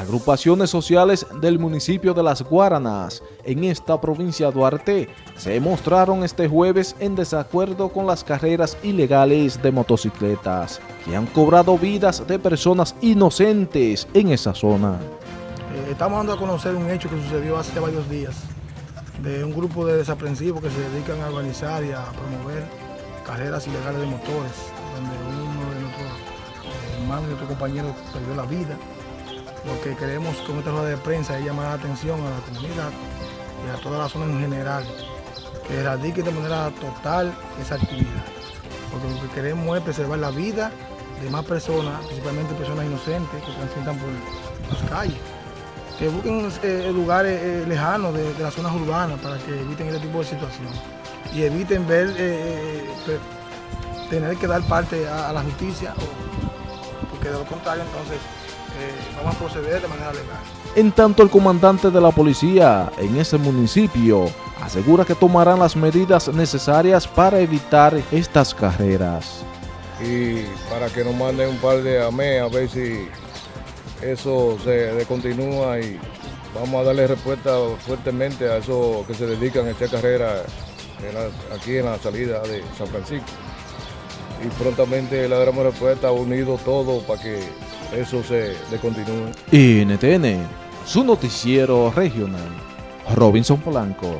Agrupaciones sociales del municipio de Las Guaranas, en esta provincia de Duarte, se mostraron este jueves en desacuerdo con las carreras ilegales de motocicletas, que han cobrado vidas de personas inocentes en esa zona. Eh, estamos dando a conocer un hecho que sucedió hace varios días, de un grupo de desaprensivos que se dedican a organizar y a promover carreras ilegales de motores, donde uno de nuestros eh, hermanos y nuestros compañeros perdió la vida lo que queremos con esta rueda de prensa es llamar la atención a la comunidad y a toda la zona en general, que erradique de manera total esa actividad. Porque lo que queremos es preservar la vida de más personas, principalmente personas inocentes que transitan por las calles. Que busquen eh, lugares eh, lejanos de, las zonas urbanas para que eviten este tipo de situación. Y eviten ver, eh, tener que dar parte a la justicia, porque de lo contrario entonces eh, vamos a proceder de manera legal. En tanto, el comandante de la policía en ese municipio asegura que tomarán las medidas necesarias para evitar estas carreras. Y para que nos manden un par de AME a ver si eso se continúa y vamos a darle respuesta fuertemente a esos que se dedican a esta carrera aquí en la salida de San Francisco. Y prontamente le daremos respuesta unido todo para que eso se continúe. NTN, su noticiero regional. Robinson Polanco.